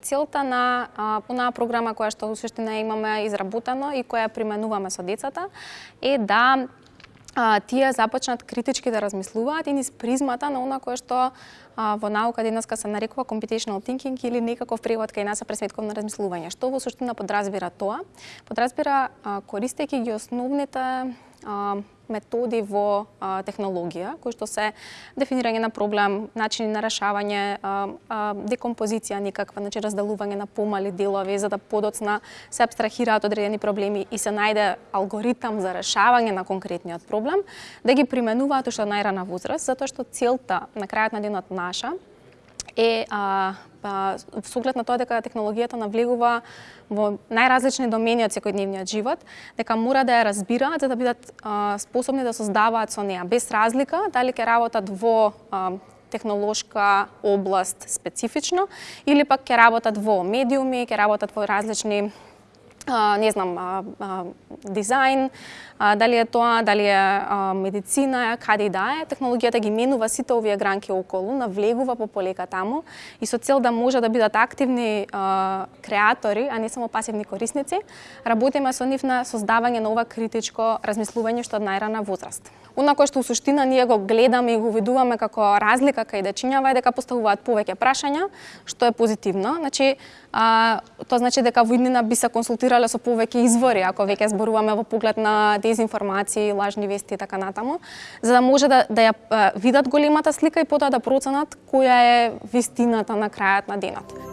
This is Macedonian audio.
Целта на онаа програма која што суштина имаме изработено и која применуваме со децата е да а, тие започнат критички да размислуваат и низ призмата на она кое што а, во наука денеска се нарекува computational thinking или некаков превод кај нас пресметковно размислување. Што во суштина подразбира тоа? Подразбира а, користејќи ги основните методи во а, технологија, кои што се дефинирање на проблем, начини на решавање, а, а, декомпозиција никаква, значи разделување на помали делови за да подоцна се абстрахираат одредени проблеми и се најде алгоритам за решавање на конкретниот проблем, да ги применуваат уште најрана возраст, затоа што целта на крајот на денот наша е а, па, а, со оглед на тоа дека технологијата навлегува во најразлични домени од секојдневниот живот, дека мора да ја разбираат за да бидат а, способни да создаваат со неа, без разлика дали ќе работат во а, технолошка област специфично или пак ќе работат во медиуми, ќе работат во различни а, не знам, а, а, дизајн, а, дали е тоа, дали е а, медицина, каде и да е, технологијата ги менува сите овие гранки околу, навлегува по полека таму и со цел да може да бидат активни а, креатори, а не само пасивни корисници, работиме со нив на создавање на ова критичко размислување што од најрана возраст. Она кое што у суштина ние го гледаме и го видуваме како разлика кај дечињава е дека поставуваат повеќе прашања, што е позитивно. Значи, а, тоа значи дека во иднина би се консултирале со повеќе извори, ако веќе зборуваме во поглед на дезинформации, лажни вести и така натаму, за да може да, да ја видат големата слика и потоа да проценат која е вистината на крајот на денот.